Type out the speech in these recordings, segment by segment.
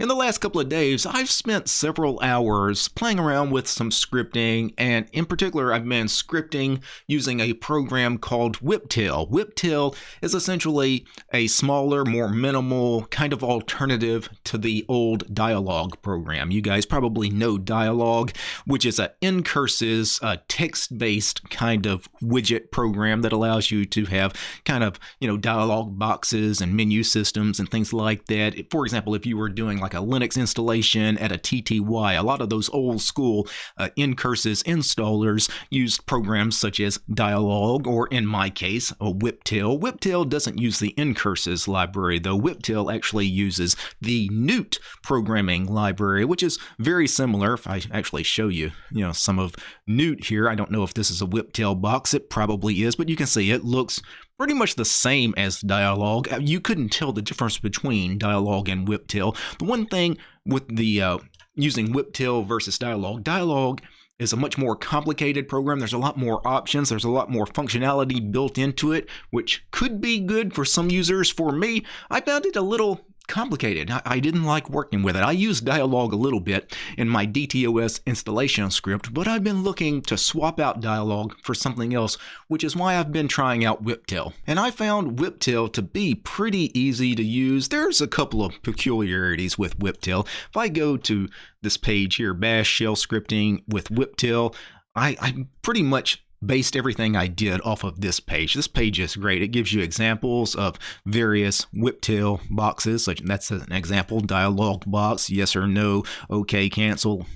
In the last couple of days, I've spent several hours playing around with some scripting, and in particular, I've been scripting using a program called Whiptail. Whiptail is essentially a smaller, more minimal kind of alternative to the old Dialog program. You guys probably know Dialog, which is a ncurses, a text-based kind of widget program that allows you to have kind of, you know, dialog boxes and menu systems and things like that. For example, if you were doing like a Linux installation at a TTY, a lot of those old school uh, ncurses installers used programs such as Dialog, or in my case, a Whiptail. Whiptail doesn't use the ncurses library, though Whiptail actually uses the Newt programming library, which is very similar. If I actually show you, you know, some of Newt here, I don't know if this is a Whiptail box. It probably is, but you can see it looks pretty much the same as Dialog. Uh, you couldn't tell the difference between Dialog and Whiptail. The one thing with the uh, using Whiptail versus Dialog, Dialog is a much more complicated program. There's a lot more options. There's a lot more functionality built into it, which could be good for some users. For me, I found it a little complicated. I, I, didn't like working with it. I used Dialog a little bit in my DTOS installation script, but I've been looking to swap out Dialog for something else, which is why I've been trying out Whiptail. And I found Whiptail to be pretty easy to use. There's a couple of peculiarities with Whiptail. If I go to this page here, Bash Shell Scripting with Whiptail, I, I pretty much based everything I did off of this page. This page is great. It gives you examples of various whiptail boxes. Such that's an example dialog box, yes or no, okay, cancel.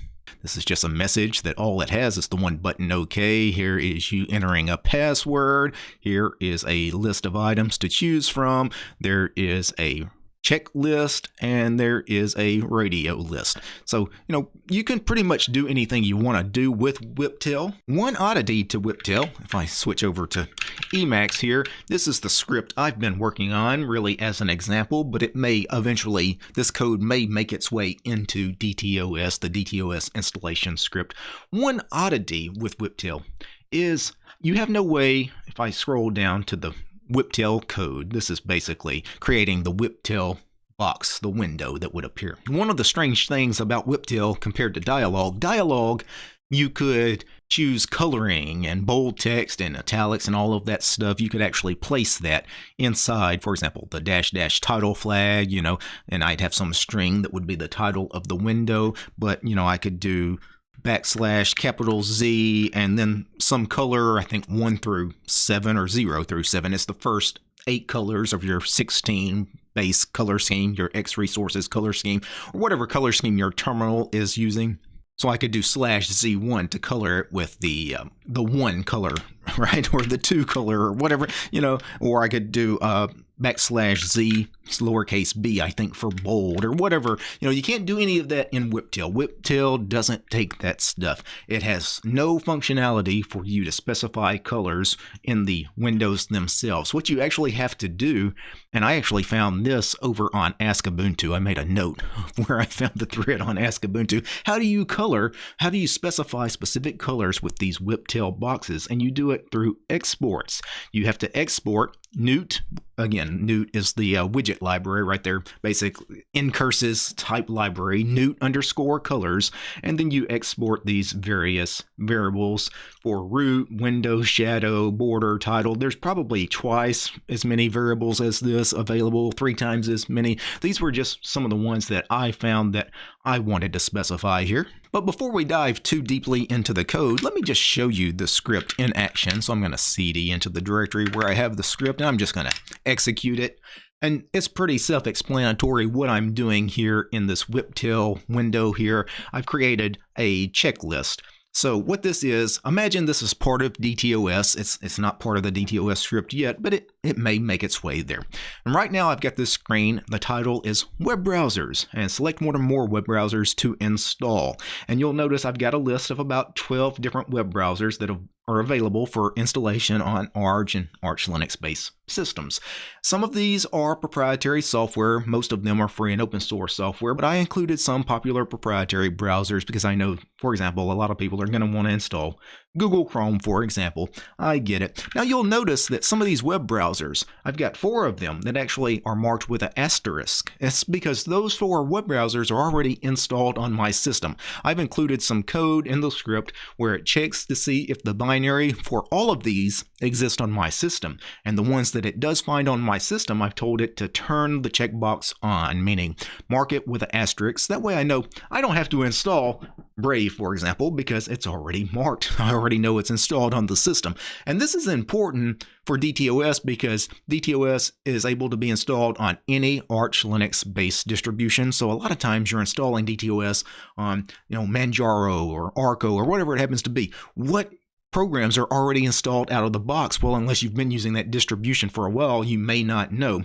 This is just a message that all it has is the one button OK. Here is you entering a password. Here is a list of items to choose from. There is a checklist and there is a radio list. So, you know, you can pretty much do anything you want to do with Whiptail. One oddity to Whiptail, if I switch over to Emacs here, this is the script I've been working on really as an example, but it may eventually, this code may make its way into DTOS, the DTOS installation script. One oddity with Whiptail is you have no way, if I scroll down to the whiptail code. This is basically creating the whiptail box, the window that would appear. One of the strange things about whiptail compared to dialog, dialog you could choose coloring and bold text and italics and all of that stuff. You could actually place that inside, for example, the dash dash title flag, you know, and I'd have some string that would be the title of the window, but you know, I could do backslash capital Z and then some color, I think 1 through 7 or 0 through 7. It's the first eight colors of your 16 base color scheme, your X resources color scheme, or whatever color scheme your terminal is using. So I could do slash Z1 to color it with the um, the one color, right, or the two color, or whatever, you know, or I could do uh, backslash Z lowercase b, I think, for bold or whatever. You know, you can't do any of that in Whiptail. Whiptail doesn't take that stuff. It has no functionality for you to specify colors in the windows themselves. What you actually have to do, and I actually found this over on Ask Ubuntu. I made a note where I found the thread on Ask Ubuntu. How do you color? How do you specify specific colors with these Whiptail boxes? And you do it through exports. You have to export Newt. Again, Newt is the uh, widget library right there, basic ncurses type library, Newt underscore colors, and then you export these various variables for root, window, shadow, border, title. There's probably twice as many variables as this available, three times as many. These were just some of the ones that I found that I wanted to specify here. But before we dive too deeply into the code, let me just show you the script in action. So I'm going to cd into the directory where I have the script, and I'm just going to execute it. And it's pretty self-explanatory what I'm doing here in this whiptail window here. I've created a checklist. So what this is, imagine this is part of DTOS. It's, it's not part of the DTOS script yet, but it, it may make its way there. And right now I've got this screen. The title is Web Browsers and select one or more web browsers to install. And you'll notice I've got a list of about 12 different web browsers that have are available for installation on Arch and Arch Linux based systems. Some of these are proprietary software, most of them are free and open source software, but I included some popular proprietary browsers because I know For example, a lot of people are going to want to install Google Chrome, for example. I get it. Now you'll notice that some of these web browsers, I've got four of them that actually are marked with an asterisk. It's because those four web browsers are already installed on my system. I've included some code in the script where it checks to see if the binary for all of these exist on my system. And the ones that it does find on my system, I've told it to turn the checkbox on, meaning mark it with an asterisk. That way I know I don't have to install Brave, for example, because it's already marked. I already know it's installed on the system. And this is important for DTOS because DTOS is able to be installed on any Arch Linux based distribution. So a lot of times you're installing DTOS on, you know, Manjaro or Arco or whatever it happens to be. What programs are already installed out of the box? Well, unless you've been using that distribution for a while, you may not know.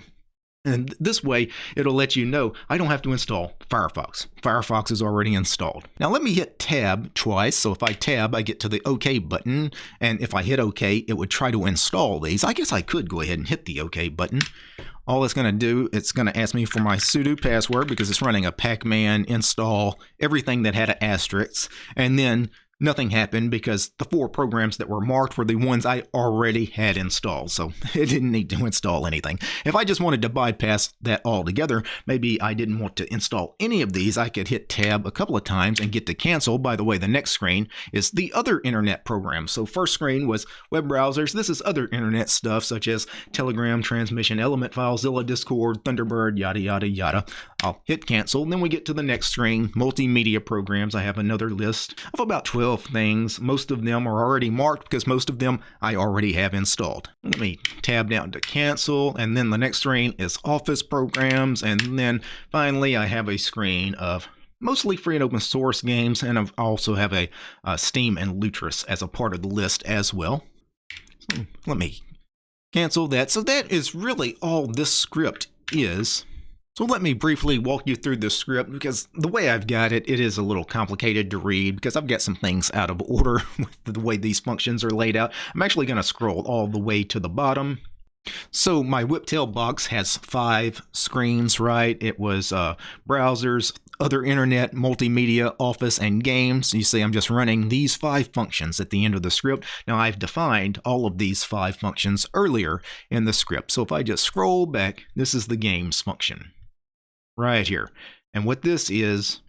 And this way, it'll let you know I don't have to install Firefox. Firefox is already installed. Now let me hit tab twice. So if I tab, I get to the OK button. And if I hit OK, it would try to install these. I guess I could go ahead and hit the OK button. All it's going to do, it's going to ask me for my sudo password because it's running a pacman install, everything that had an asterisk. And then nothing happened because the four programs that were marked were the ones I already had installed, so it didn't need to install anything. If I just wanted to bypass that altogether, maybe I didn't want to install any of these, I could hit tab a couple of times and get to cancel. By the way, the next screen is the other internet programs. So first screen was web browsers. This is other internet stuff such as Telegram, Transmission, Element, FileZilla, Discord, Thunderbird, yada, yada, yada. I'll hit cancel. Then we get to the next screen, multimedia programs. I have another list of about 12 12 things. Most of them are already marked because most of them I already have installed. Let me tab down to cancel and then the next screen is office programs and then finally I have a screen of mostly free and open source games and I also have a uh, Steam and Lutris as a part of the list as well. So let me cancel that. So that is really all this script is. So let me briefly walk you through the script because the way I've got it, it is a little complicated to read because I've got some things out of order with the way these functions are laid out. I'm actually going to scroll all the way to the bottom. So my Whiptail box has five screens, right? It was uh, browsers, other internet, multimedia, office, and games. You see I'm just running these five functions at the end of the script. Now I've defined all of these five functions earlier in the script. So if I just scroll back, this is the games function right here. And what this is,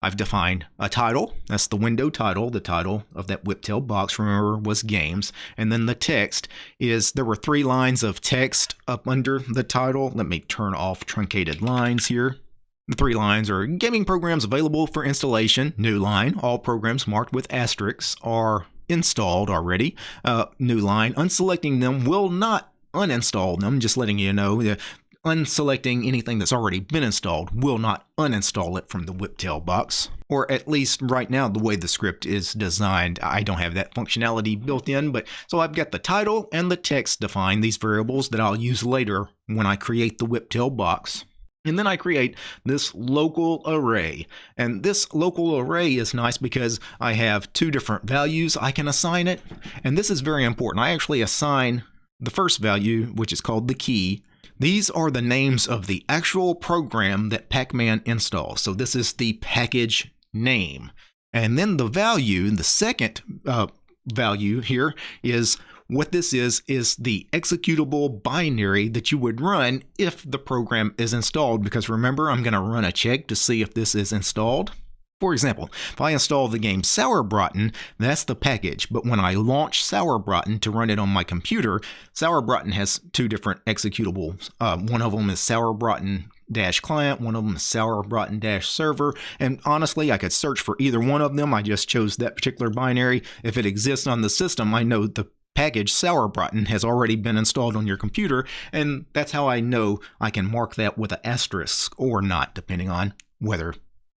I've defined a title. That's the window title. The title of that whiptail box, remember, was games. And then the text is there were three lines of text up under the title. Let me turn off truncated lines here. The three lines are gaming programs available for installation. New line. All programs marked with asterisks are installed already. Uh, new line. Unselecting them will not uninstall them. Just letting you know unselecting anything that's already been installed will not uninstall it from the whiptail box. Or at least right now, the way the script is designed, I don't have that functionality built in, but so I've got the title and the text defined, these variables that I'll use later when I create the whiptail box. And then I create this local array. And this local array is nice because I have two different values I can assign it. And this is very important. I actually assign the first value, which is called the key, these are the names of the actual program that Pacman installs. So this is the package name. And then the value, the second uh, value here is what this is, is the executable binary that you would run if the program is installed. Because remember, I'm going to run a check to see if this is installed. For example, if I install the game Sauerbraten, that's the package, but when I launch Sauerbraten to run it on my computer, Sauerbraten has two different executables. Uh, one of them is Sauerbraten dash client, one of them is Sauerbraten dash server, and honestly, I could search for either one of them. I just chose that particular binary. If it exists on the system, I know the package Sauerbraten has already been installed on your computer, and that's how I know I can mark that with an asterisk or not, depending on whether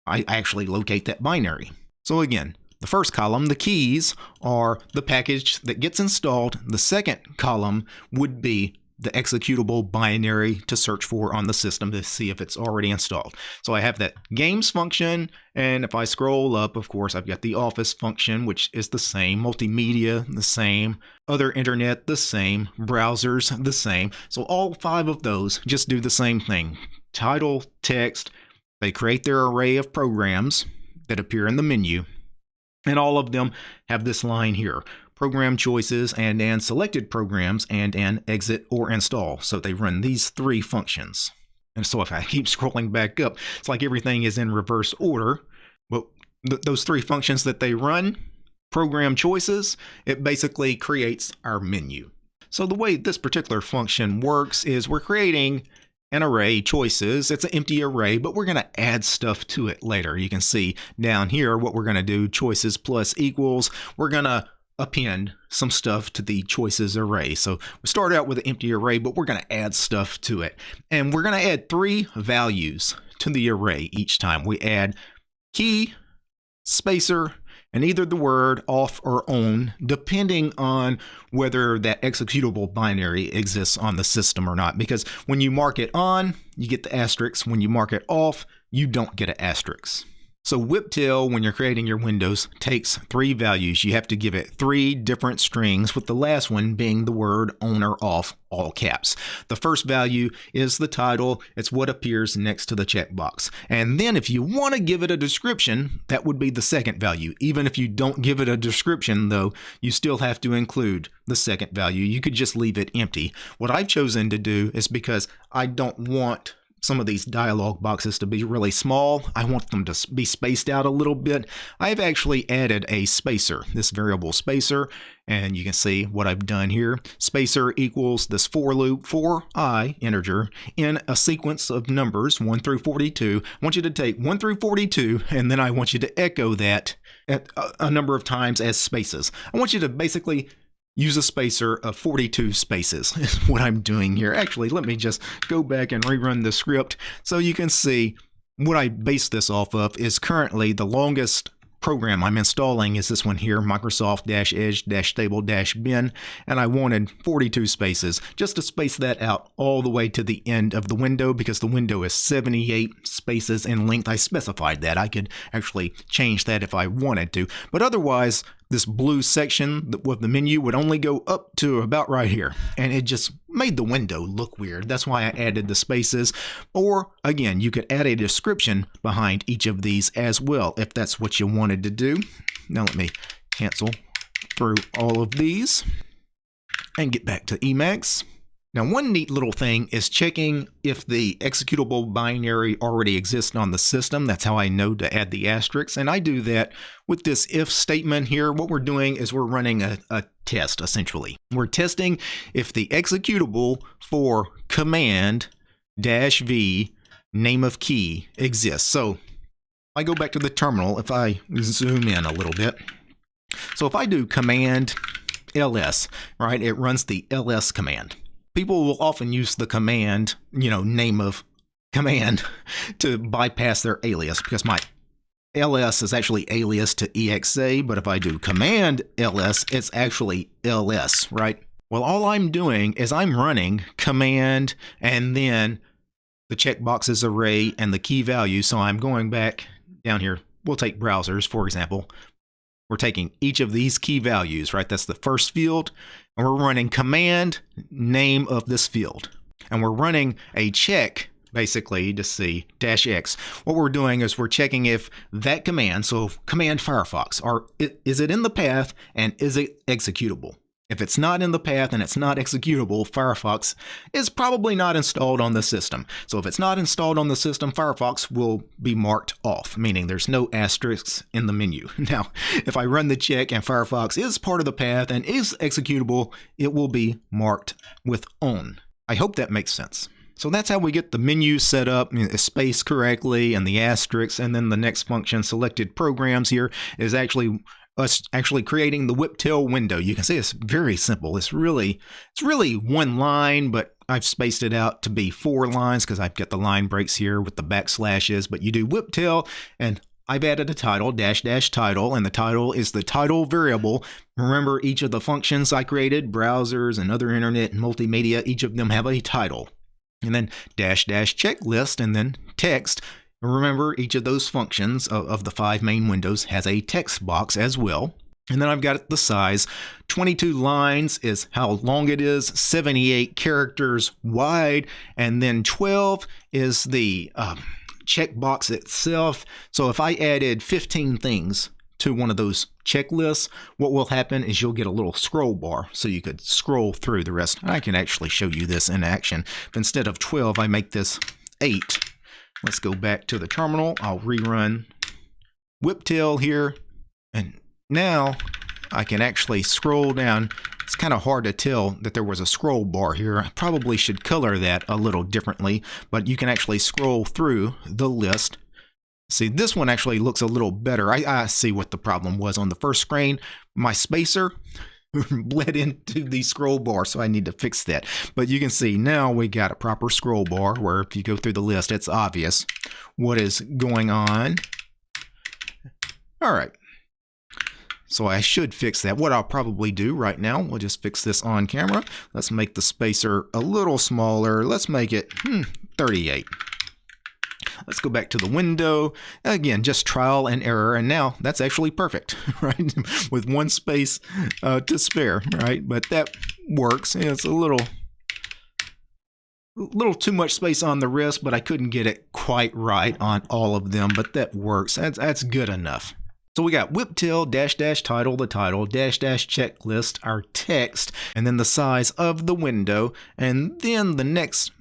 I actually locate that binary. So again, the first column, the keys, are the package that gets installed. The second column would be the executable binary to search for on the system to see if it's already installed. So I have that games function, and if I scroll up, of course, I've got the office function, which is the same, multimedia, the same, other internet, the same, browsers, the same. So all five of those just do the same thing. Title, text, they create their array of programs that appear in the menu. And all of them have this line here program choices and and selected programs and an exit or install. So they run these three functions. And so if I keep scrolling back up, it's like everything is in reverse order. But th those three functions that they run, program choices, it basically creates our menu. So the way this particular function works is we're creating an array choices. It's an empty array, but we're going to add stuff to it later. You can see down here what we're going to do, choices plus equals. We're going to append some stuff to the choices array. So we start out with an empty array, but we're going to add stuff to it. And we're going to add three values to the array each time. We add key, spacer, and either the word off or on, depending on whether that executable binary exists on the system or not. Because when you mark it on, you get the asterisk. When you mark it off, you don't get an asterisk. So Whiptail, when you're creating your windows, takes three values. You have to give it three different strings, with the last one being the word on or off, all caps. The first value is the title. It's what appears next to the checkbox. And then if you want to give it a description, that would be the second value. Even if you don't give it a description, though, you still have to include the second value. You could just leave it empty. What I've chosen to do is because I don't want some of these dialog boxes to be really small. I want them to be spaced out a little bit. I've actually added a spacer, this variable spacer, and you can see what I've done here. Spacer equals this for loop for i integer in a sequence of numbers 1 through 42. I want you to take 1 through 42 and then I want you to echo that at a number of times as spaces. I want you to basically use a spacer of 42 spaces is what I'm doing here. Actually, let me just go back and rerun the script so you can see what I base this off of is currently the longest program I'm installing is this one here, Microsoft-Edge-Stable-Bin, and I wanted 42 spaces just to space that out all the way to the end of the window because the window is 78 spaces in length. I specified that. I could actually change that if I wanted to, but otherwise this blue section with the menu would only go up to about right here. And it just made the window look weird. That's why I added the spaces. Or again you could add a description behind each of these as well if that's what you wanted to do. Now let me cancel through all of these and get back to Emacs now, one neat little thing is checking if the executable binary already exists on the system. That's how I know to add the asterisks. And I do that with this if statement here. What we're doing is we're running a, a test, essentially. We're testing if the executable for command dash v name of key exists. So I go back to the terminal, if I zoom in a little bit. So if I do command ls, right, it runs the ls command people will often use the command, you know, name of command to bypass their alias because my ls is actually alias to exa, but if I do command ls, it's actually ls, right? Well, all I'm doing is I'm running command and then the checkboxes array and the key value. So I'm going back down here. We'll take browsers, for example. We're taking each of these key values, right? That's the first field. And we're running command name of this field. And we're running a check basically to see dash X. What we're doing is we're checking if that command, so command Firefox, are is it in the path and is it executable? If it's not in the path and it's not executable, Firefox is probably not installed on the system. So if it's not installed on the system, Firefox will be marked off, meaning there's no asterisks in the menu. Now, if I run the check and Firefox is part of the path and is executable, it will be marked with on. I hope that makes sense. So that's how we get the menu set up, spaced correctly, and the asterisks, and then the next function, selected programs here, is actually us actually creating the Whiptail window. You can see it's very simple. It's really, it's really one line, but I've spaced it out to be four lines because I've got the line breaks here with the backslashes. But you do Whiptail and I've added a title, dash dash title, and the title is the title variable. Remember each of the functions I created, browsers and other internet and multimedia, each of them have a title. And then dash dash checklist and then text Remember, each of those functions of, the five main windows has a text box as well. And then I've got the size. 22 lines is how long it is, 78 characters wide, and then 12 is the um, checkbox itself. So if I added 15 things to one of those checklists, what will happen is you'll get a little scroll bar so you could scroll through the rest. I can actually show you this in action. If instead of 12, I make this 8. Let's go back to the terminal. I'll rerun whiptail here. And now I can actually scroll down. It's kind of hard to tell that there was a scroll bar here. I probably should color that a little differently, but you can actually scroll through the list See, this one actually looks a little better. I, I see what the problem was on the first screen. My spacer bled into the scroll bar, so I need to fix that. But you can see now we got a proper scroll bar where if you go through the list, it's obvious what is going on. All right. So I should fix that. What I'll probably do right now, we'll just fix this on camera. Let's make the spacer a little smaller. Let's make it hmm, 38. Let's go back to the window. Again, just trial and error. And now that's actually perfect, right? With one space uh, to spare, right? But that works. It's a little little too much space on the wrist, but I couldn't get it quite right on all of them, but that works. That's, that's good enough. So we got whiptail dash dash title, the title, dash dash checklist, our text, and then the size of the window. And then the next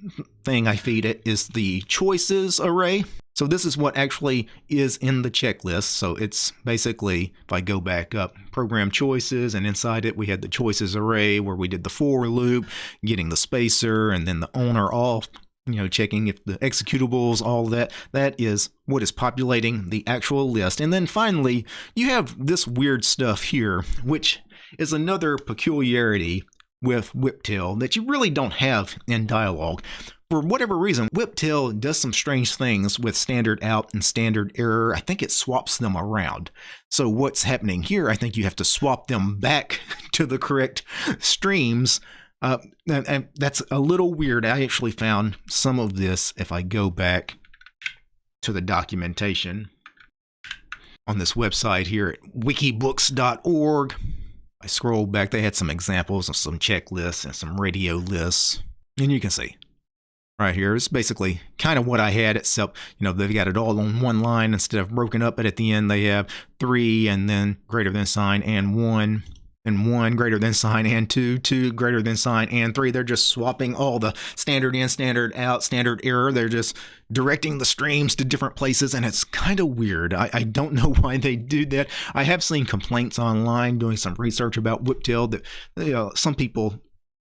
thing I feed it is the choices array. So this is what actually is in the checklist. So it's basically, if I go back up, program choices, and inside it we had the choices array where we did the for loop, getting the spacer, and then the on or off you know, checking if the executables, all that, that is what is populating the actual list. And then finally, you have this weird stuff here, which is another peculiarity with Whiptail that you really don't have in dialog. For whatever reason, Whiptail does some strange things with standard out and standard error. I think it swaps them around. So what's happening here, I think you have to swap them back to the correct streams uh, and, and that's a little weird. I actually found some of this if I go back to the documentation on this website here at wikibooks.org. I scrolled back, they had some examples of some checklists and some radio lists. And you can see right here, it's basically kind of what I had, except, you know, they've got it all on one line instead of broken up, but at the end they have three and then greater than sign and one and 1 greater than sign and 2, 2 greater than sign and 3. They're just swapping all the standard in, standard out, standard error. They're just directing the streams to different places, and it's kind of weird. I, I don't know why they do that. I have seen complaints online doing some research about Whiptail that you know, some people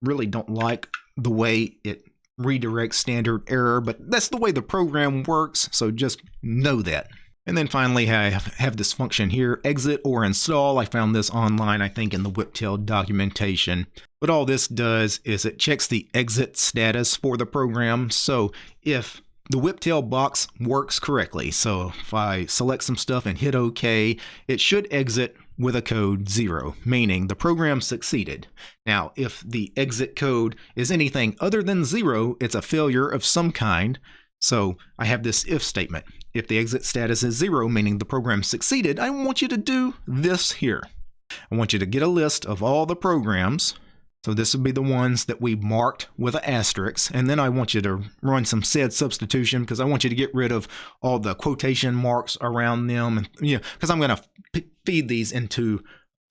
really don't like the way it redirects standard error, but that's the way the program works, so just know that. And then finally, I have this function here, exit or install. I found this online, I think, in the Whiptail documentation. What all this does is it checks the exit status for the program. So if the Whiptail box works correctly, so if I select some stuff and hit OK, it should exit with a code 0, meaning the program succeeded. Now, if the exit code is anything other than 0, it's a failure of some kind. So I have this if statement. If the exit status is zero, meaning the program succeeded, I want you to do this here. I want you to get a list of all the programs. So this would be the ones that we marked with an asterisk. And then I want you to run some sed substitution because I want you to get rid of all the quotation marks around them. And you know, because I'm going to feed these into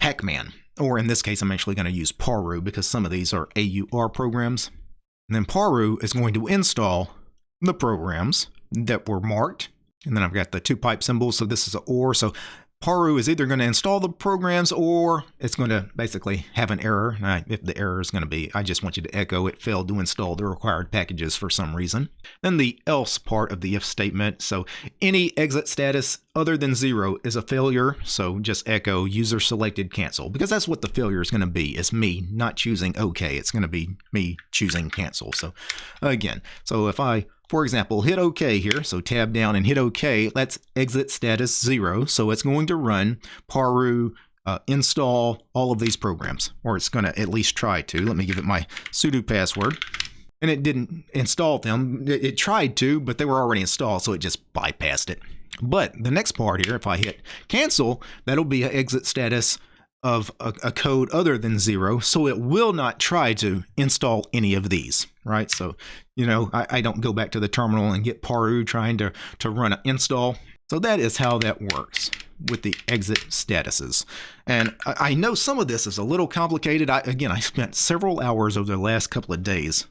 Pacman. Or in this case, I'm actually going to use Paru because some of these are AUR programs. And then Paru is going to install the programs that were marked. And then I've got the two pipe symbols. So this is an OR. So Paru is either going to install the programs or it's going to basically have an error. Now, if the error is going to be, I just want you to echo it failed to install the required packages for some reason. Then the else part of the if statement. So any exit status other than zero is a failure. So just echo user selected cancel because that's what the failure is going to be. It's me not choosing OK. It's going to be me choosing cancel. So again, so if I for example, hit OK here, so tab down and hit OK. Let's exit status 0. So it's going to run paru uh, install all of these programs, or it's going to at least try to. Let me give it my sudo password. And it didn't install them. It, it tried to, but they were already installed, so it just bypassed it. But the next part here, if I hit cancel, that'll be an exit status of a, a, code other than zero, so it will not try to install any of these, right? So, you know, I, I don't go back to the terminal and get Paru trying to, to run an install. So that is how that works. with the exit statuses. And I know some of this is a little complicated. I, again, I spent several hours over the last couple of days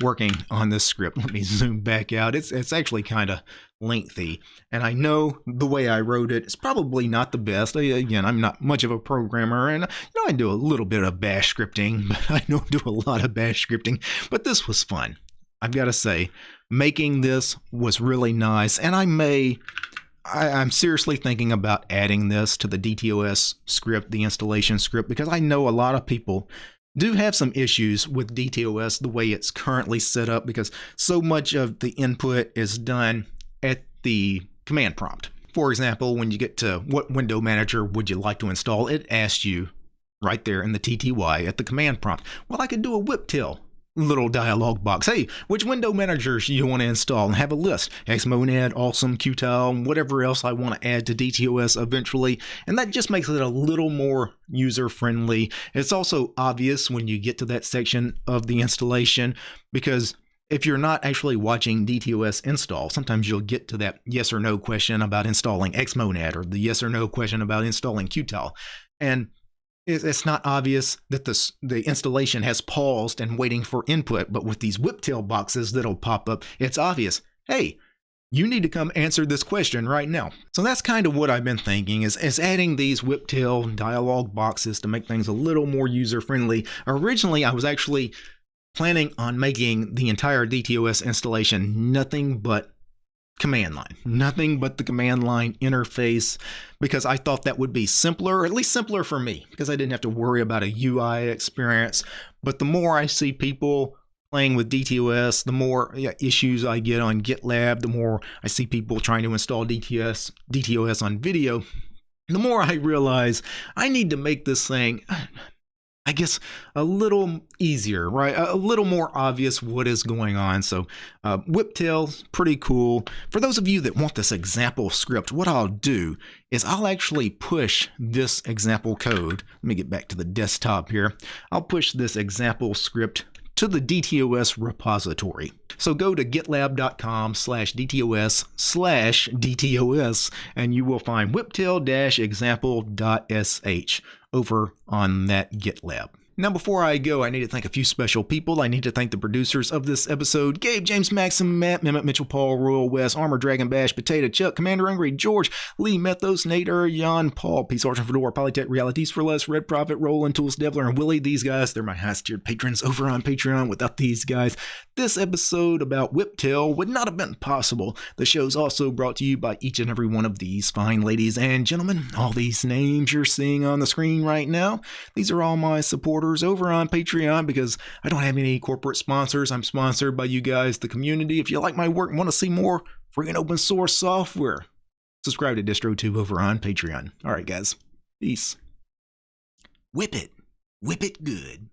working on this script. Let me zoom back out. It's it's actually kind of lengthy, and I know the way I wrote it is probably not the best. I, again, I'm not much of a programmer, and you know I do a little bit of bash scripting, but I don't do a lot of bash scripting. But this was fun. I've got to say, making this was really nice, and I may. I, I'm seriously thinking about adding this to the DTOS script, the installation script, because I know a lot of people do have some issues with DTOS the way it's currently set up because so much of the input is done at the command prompt. For example, when you get to what window manager would you like to install, it asks you right there in the TTY at the command prompt. Well, I could do a whiptail little dialog box. Hey, which window managers you want to install and have a list. Xmonad, Awesome, Qtile, whatever else I want to add to DTOS eventually. And that just makes it a little more user friendly. It's also obvious when you get to that section of the installation because if you're not actually watching DTOS install, sometimes you'll get to that yes or no question about installing Xmonad or the yes or no question about installing Qtile. And it's not obvious that the, the installation has paused and waiting for input, but with these whiptail boxes that'll pop up, it's obvious, hey, you need to come answer this question right now. So that's kind of what I've been thinking is, is adding these whiptail dialog boxes to make things a little more user-friendly. Originally, I was actually planning on making the entire DTOS installation nothing but command line, nothing but the command line interface, because I thought that would be simpler, or at least simpler for me, because I didn't have to worry about a UI experience. But the more I see people playing with DTOS, the more issues I get on GitLab, the more I see people trying to install DTS, DTOS on video, the more I realize I need to make this thing I guess a little easier, right? A little more obvious what is going on. So uh, Whiptail, pretty cool. For those of you that want this example script, what I'll do is I'll actually push this example code. Let me get back to the desktop here. I'll push this example script to the DTOS repository. So go to gitlab.com slash DTOS slash DTOS and you will find whiptail-example.sh over on that GitLab. Now, before I go, I need to thank a few special people. I need to thank the producers of this episode Gabe, James, Maxim, Matt, Mehmet, Mitchell, Paul, Royal, West, Armor, Dragon, Bash, Potato, Chuck, Commander Angry, George, Lee, Methos, Nader, Jan, Paul, Peace, Argent, Fedora, Polytech, Realities for Less, Red Prophet, Roland, Tools, Devler, and Willie. These guys, they're my highest tiered patrons over on Patreon. Without these guys, this episode about Whiptail would not have been possible. The show's also brought to you by each and every one of these fine ladies and gentlemen. All these names you're seeing on the screen right now, these are all my supporters over on Patreon. Patreon because I don't have any corporate sponsors. I'm sponsored by you guys, the community. If you like my work and want to see more free and open source software, subscribe to DistroTube over on Patreon. All right, guys. Peace. Whip it. Whip it good.